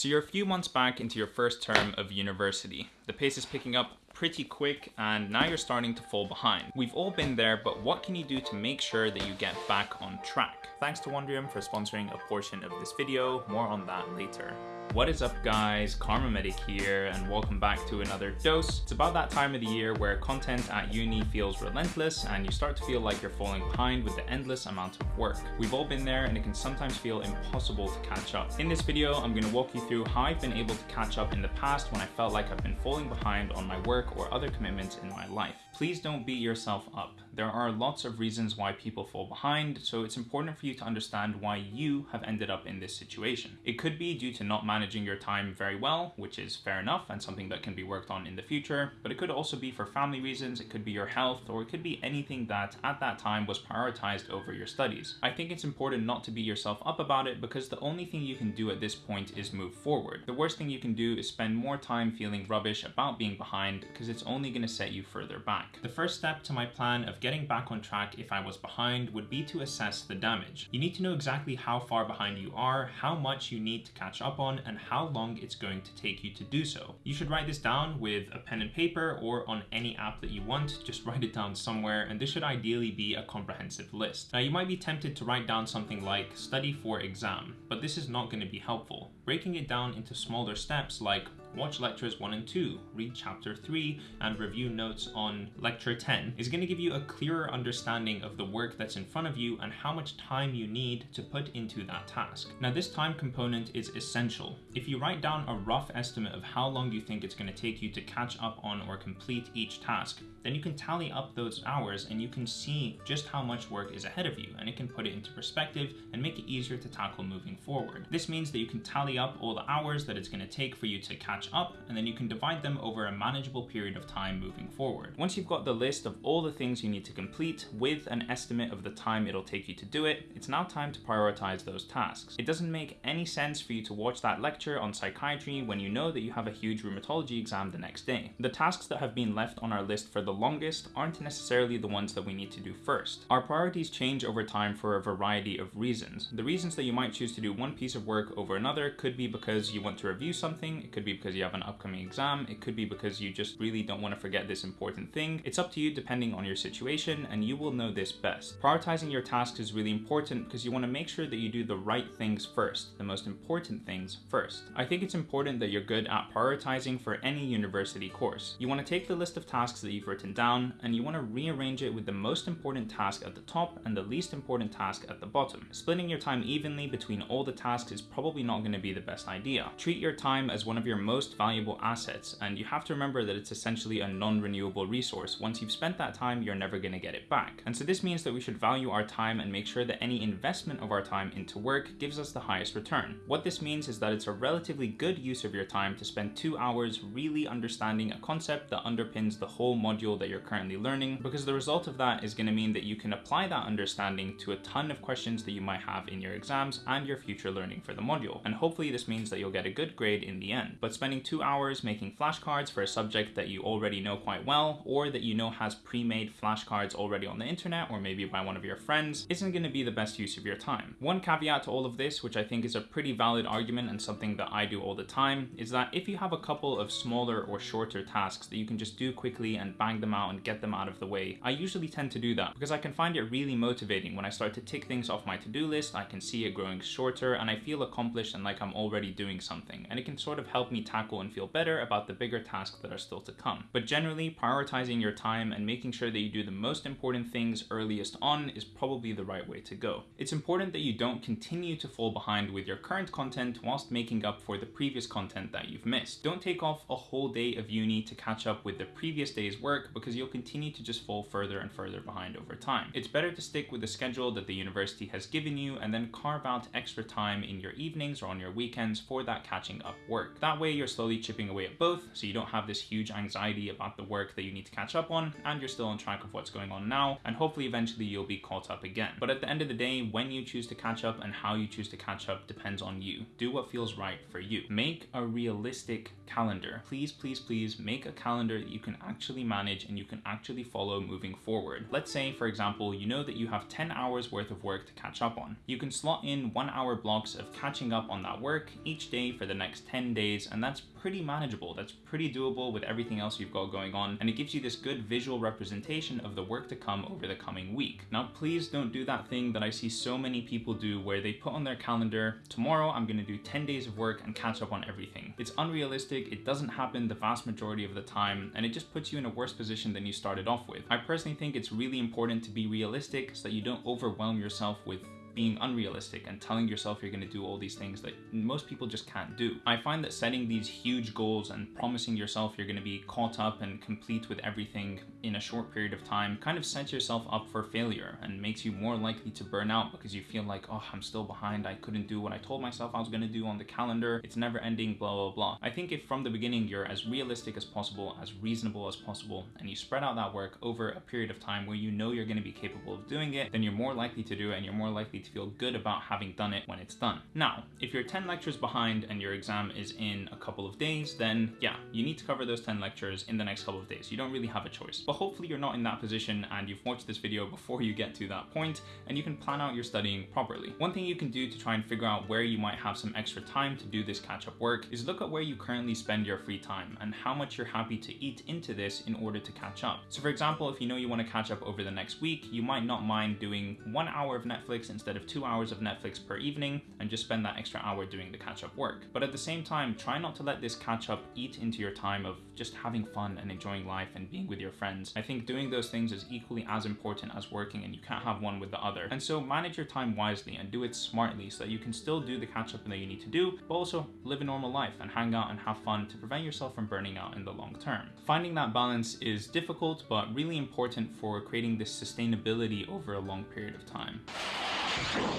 So you're a few months back into your first term of university. The pace is picking up pretty quick and now you're starting to fall behind. We've all been there, but what can you do to make sure that you get back on track? Thanks to Wondrium for sponsoring a portion of this video, more on that later. What is up guys, Karma Medic here and welcome back to another dose. It's about that time of the year where content at uni feels relentless and you start to feel like you're falling behind with the endless amount of work. We've all been there and it can sometimes feel impossible to catch up. In this video, I'm going to walk you through how I've been able to catch up in the past when I felt like I've been falling behind on my work or other commitments in my life. Please don't beat yourself up. There are lots of reasons why people fall behind, so it's important for you to understand why you have ended up in this situation. It could be due to not managing your time very well, which is fair enough and something that can be worked on in the future, but it could also be for family reasons, it could be your health, or it could be anything that at that time was prioritized over your studies. I think it's important not to beat yourself up about it because the only thing you can do at this point is move forward. The worst thing you can do is spend more time feeling rubbish about being behind because it's only going to set you further back. The first step to my plan of getting back on track if I was behind would be to assess the damage. You need to know exactly how far behind you are, how much you need to catch up on, and how long it's going to take you to do so. You should write this down with a pen and paper or on any app that you want, just write it down somewhere, and this should ideally be a comprehensive list. Now you might be tempted to write down something like study for exam, but this is not going to be helpful. Breaking it down into smaller steps like watch lectures 1 and 2, read chapter 3, and review notes on lecture 10 is going to give you a clearer understanding of the work that's in front of you and how much time you need to put into that task. Now this time component is essential. If you write down a rough estimate of how long you think it's going to take you to catch up on or complete each task, then you can tally up those hours and you can see just how much work is ahead of you and it can put it into perspective and make it easier to tackle moving forward. This means that you can tally up all the hours that it's going to take for you to catch up and then you can divide them over a manageable period of time moving forward. Once you've got the list of all the things you need to complete with an estimate of the time it'll take you to do it, it's now time to prioritize those tasks. It doesn't make any sense for you to watch that lecture on psychiatry when you know that you have a huge rheumatology exam the next day. The tasks that have been left on our list for the the longest aren't necessarily the ones that we need to do first. Our priorities change over time for a variety of reasons. The reasons that you might choose to do one piece of work over another could be because you want to review something, it could be because you have an upcoming exam, it could be because you just really don't want to forget this important thing. It's up to you depending on your situation and you will know this best. Prioritizing your tasks is really important because you want to make sure that you do the right things first, the most important things first. I think it's important that you're good at prioritizing for any university course. You want to take the list of tasks that you've written down and you want to rearrange it with the most important task at the top and the least important task at the bottom. Splitting your time evenly between all the tasks is probably not going to be the best idea. Treat your time as one of your most valuable assets and you have to remember that it's essentially a non-renewable resource. Once you've spent that time, you're never going to get it back. And so this means that we should value our time and make sure that any investment of our time into work gives us the highest return. What this means is that it's a relatively good use of your time to spend two hours really understanding a concept that underpins the whole module module that you're currently learning because the result of that is going to mean that you can apply that understanding to a ton of questions that you might have in your exams and your future learning for the module. And hopefully this means that you'll get a good grade in the end. But spending two hours making flashcards for a subject that you already know quite well or that you know has pre-made flashcards already on the internet or maybe by one of your friends isn't going to be the best use of your time. One caveat to all of this, which I think is a pretty valid argument and something that I do all the time, is that if you have a couple of smaller or shorter tasks that you can just do quickly and bang them out and get them out of the way. I usually tend to do that because I can find it really motivating when I start to tick things off my to-do list, I can see it growing shorter and I feel accomplished and like I'm already doing something. And it can sort of help me tackle and feel better about the bigger tasks that are still to come. But generally, prioritizing your time and making sure that you do the most important things earliest on is probably the right way to go. It's important that you don't continue to fall behind with your current content whilst making up for the previous content that you've missed. Don't take off a whole day of uni to catch up with the previous day's work because you'll continue to just fall further and further behind over time. It's better to stick with the schedule that the university has given you and then carve out extra time in your evenings or on your weekends for that catching up work. That way you're slowly chipping away at both so you don't have this huge anxiety about the work that you need to catch up on and you're still on track of what's going on now and hopefully eventually you'll be caught up again. But at the end of the day, when you choose to catch up and how you choose to catch up depends on you. Do what feels right for you. Make a realistic calendar. Please, please, please make a calendar that you can actually manage and you can actually follow moving forward. Let's say, for example, you know that you have 10 hours worth of work to catch up on. You can slot in one hour blocks of catching up on that work each day for the next 10 days, and that's pretty manageable. That's pretty doable with everything else you've got going on, and it gives you this good visual representation of the work to come over the coming week. Now, please don't do that thing that I see so many people do where they put on their calendar, tomorrow I'm gonna do 10 days of work and catch up on everything. It's unrealistic, it doesn't happen the vast majority of the time, and it just puts you in a worse position than you started off with. I personally think it's really important to be realistic so that you don't overwhelm yourself with being unrealistic and telling yourself you're going to do all these things that most people just can't do. I find that setting these huge goals and promising yourself you're going to be caught up and complete with everything in a short period of time kind of sets yourself up for failure and makes you more likely to burn out because you feel like, oh, I'm still behind. I couldn't do what I told myself I was going to do on the calendar. It's never ending, blah, blah, blah. I think if from the beginning you're as realistic as possible, as reasonable as possible, and you spread out that work over a period of time where you know you're going to be capable of doing it, then you're more likely to do it and you're more to feel good about having done it when it's done. Now, if you're 10 lectures behind and your exam is in a couple of days, then yeah, you need to cover those 10 lectures in the next couple of days. You don't really have a choice. But hopefully you're not in that position and you've watched this video before you get to that point and you can plan out your studying properly. One thing you can do to try and figure out where you might have some extra time to do this catch-up work is look at where you currently spend your free time and how much you're happy to eat into this in order to catch up. So for example, if you know you want to catch up over the next week, you might not mind doing one hour of Netflix instead of two hours of Netflix per evening and just spend that extra hour doing the catch-up work. But at the same time, try not to let this catch-up eat into your time of just having fun and enjoying life and being with your friends. I think doing those things is equally as important as working and you can't have one with the other. And so manage your time wisely and do it smartly so that you can still do the catch-up that you need to do, but also live a normal life and hang out and have fun to prevent yourself from burning out in the long term. Finding that balance is difficult, but really important for creating this sustainability over a long period of time.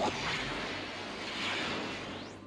わっ!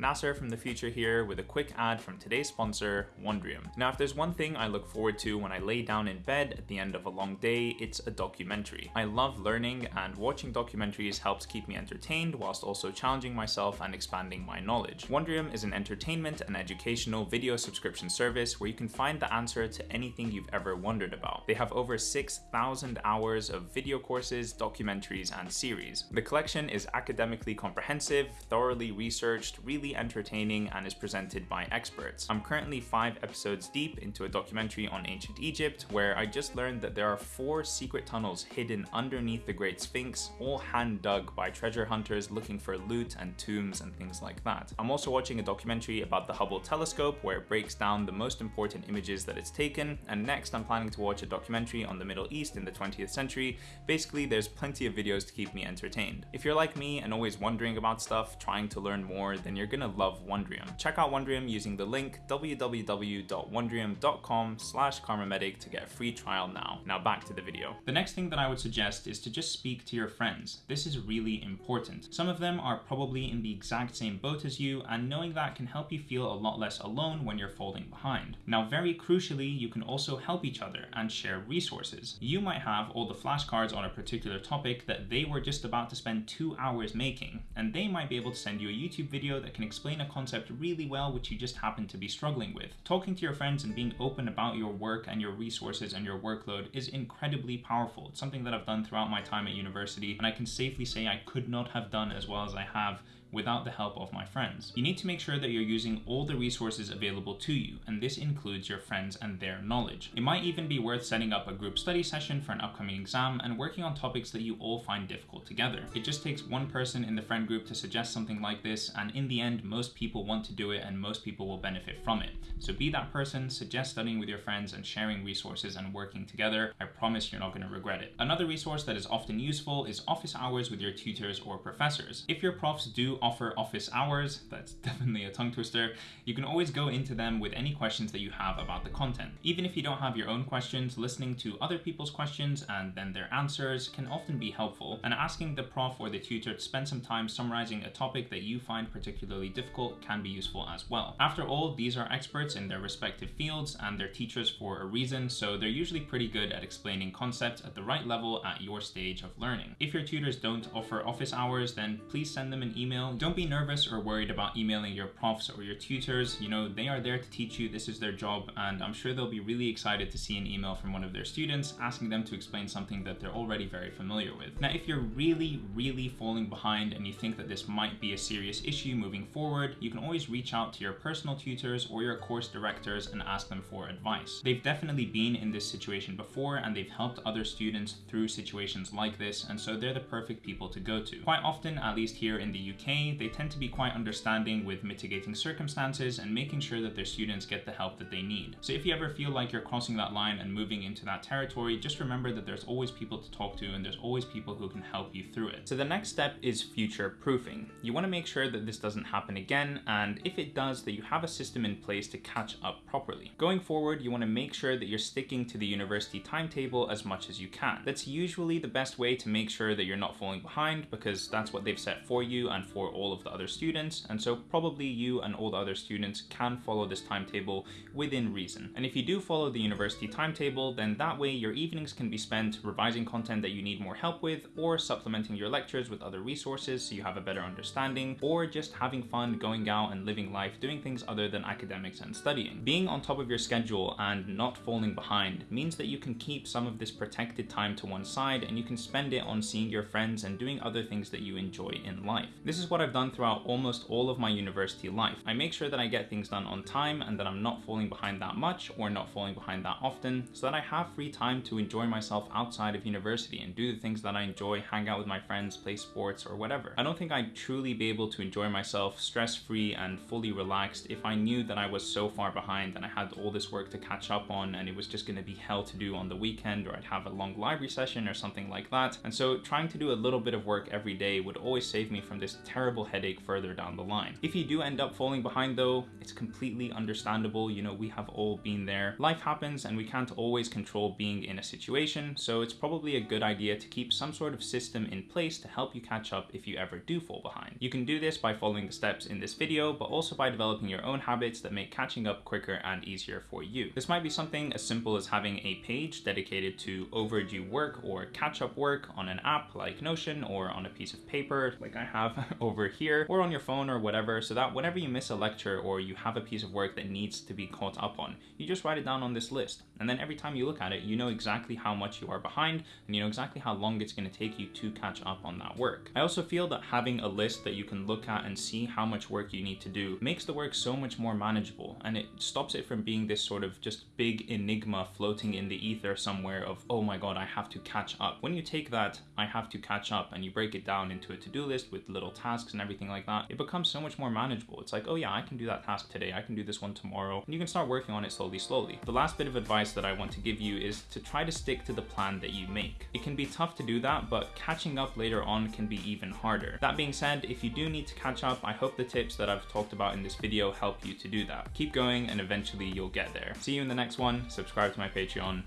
Nasser from the future here with a quick ad from today's sponsor, Wondrium. Now, if there's one thing I look forward to when I lay down in bed at the end of a long day, it's a documentary. I love learning and watching documentaries helps keep me entertained whilst also challenging myself and expanding my knowledge. Wondrium is an entertainment and educational video subscription service where you can find the answer to anything you've ever wondered about. They have over 6,000 hours of video courses, documentaries, and series. The collection is academically comprehensive, thoroughly researched, really entertaining and is presented by experts. I'm currently five episodes deep into a documentary on ancient Egypt where I just learned that there are four secret tunnels hidden underneath the Great Sphinx, all hand dug by treasure hunters looking for loot and tombs and things like that. I'm also watching a documentary about the Hubble telescope where it breaks down the most important images that it's taken, and next I'm planning to watch a documentary on the Middle East in the 20th century. Basically, there's plenty of videos to keep me entertained. If you're like me and always wondering about stuff, trying to learn more, then you're gonna love Wondrium. Check out Wondrium using the link www.wondrium.com slash karmamedic to get a free trial now. Now back to the video. The next thing that I would suggest is to just speak to your friends. This is really important. Some of them are probably in the exact same boat as you and knowing that can help you feel a lot less alone when you're falling behind. Now very crucially, you can also help each other and share resources. You might have all the flashcards on a particular topic that they were just about to spend two hours making, and they might be able to send you a YouTube video that can explain a concept really well which you just happen to be struggling with. Talking to your friends and being open about your work and your resources and your workload is incredibly powerful. It's something that I've done throughout my time at university and I can safely say I could not have done as well as I have without the help of my friends. You need to make sure that you're using all the resources available to you, and this includes your friends and their knowledge. It might even be worth setting up a group study session for an upcoming exam and working on topics that you all find difficult together. It just takes one person in the friend group to suggest something like this, and in the end, most people want to do it and most people will benefit from it. So be that person, suggest studying with your friends and sharing resources and working together. I promise you're not going to regret it. Another resource that is often useful is office hours with your tutors or professors. If your profs do offer office hours, that's definitely a tongue twister, you can always go into them with any questions that you have about the content. Even if you don't have your own questions, listening to other people's questions and then their answers can often be helpful, and asking the prof or the tutor to spend some time summarizing a topic that you find particularly difficult can be useful as well. After all, these are experts in their respective fields and they're teachers for a reason, so they're usually pretty good at explaining concepts at the right level at your stage of learning. If your tutors don't offer office hours, then please send them an email email. Don't be nervous or worried about emailing your profs or your tutors. You know, they are there to teach you. This is their job. And I'm sure they'll be really excited to see an email from one of their students asking them to explain something that they're already very familiar with. Now, if you're really, really falling behind and you think that this might be a serious issue moving forward, you can always reach out to your personal tutors or your course directors and ask them for advice. They've definitely been in this situation before and they've helped other students through situations like this, and so they're the perfect people to go to. Quite often, at least here in the UK, they tend to be quite understanding with mitigating circumstances and making sure that their students get the help that they need. So if you ever feel like you're crossing that line and moving into that territory, just remember that there's always people to talk to and there's always people who can help you through it. So the next step is future proofing. You want to make sure that this doesn't happen again, and if it does, that you have a system in place to catch up properly. Going forward, you want to make sure that you're sticking to the university timetable as much as you can. That's usually the best way to make sure that you're not falling behind because that's what they've set for you and for all of the other students, and so probably you and all the other students can follow this timetable within reason. And if you do follow the university timetable, then that way your evenings can be spent revising content that you need more help with, or supplementing your lectures with other resources so you have a better understanding, or just having fun going out and living life doing things other than academics and studying. Being on top of your schedule and not falling behind means that you can keep some of this protected time to one side and you can spend it on seeing your friends and doing other things that you enjoy in life. This is what I've done throughout almost all of my university life. I make sure that I get things done on time and that I'm not falling behind that much or not falling behind that often so that I have free time to enjoy myself outside of university and do the things that I enjoy, hang out with my friends, play sports or whatever. I don't think I'd truly be able to enjoy myself stress-free and fully relaxed if I knew that I was so far behind and I had all this work to catch up on and it was just gonna be hell to do on the weekend or I'd have a long library session or something like that. And so trying to do a little bit of work every day would always save me from this terrible headache further down the line. If you do end up falling behind though, it's completely understandable. You know, we have all been there. Life happens and we can't always control being in a situation, so it's probably a good idea to keep some sort of system in place to help you catch up if you ever do fall behind. You can do this by following the steps in this video, but also by developing your own habits that make catching up quicker and easier for you. This might be something as simple as having a page dedicated to overdue work or catch up work on an app like Notion or on a piece of paper like I have over here or on your phone or whatever so that whenever you miss a lecture or you have a piece of work that needs to be caught up on, you just write it down on this list. And then every time you look at it, you know exactly how much you are behind and you know exactly how long it's going to take you to catch up on that work. I also feel that having a list that you can look at and see how much work you need to do makes the work so much more manageable and it stops it from being this sort of just big enigma floating in the ether somewhere of, oh my god, I have to catch up. When you take that, I have to catch up, and you break it down into a to-do list with little tasks and everything like that, it becomes so much more manageable. It's like, oh yeah, I can do that task today, I can do this one tomorrow, and you can start working on it slowly, slowly. The last bit of advice that I want to give you is to try to stick to the plan that you make. It can be tough to do that, but catching up later on can be even harder. That being said, if you do need to catch up, I hope the tips that I've talked about in this video help you to do that. Keep going and eventually you'll get there. See you in the next one, subscribe to my Patreon.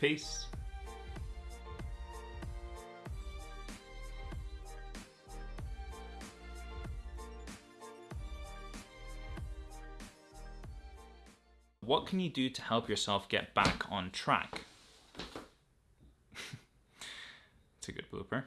Peace. What can you do to help yourself get back on track? it's a good blooper.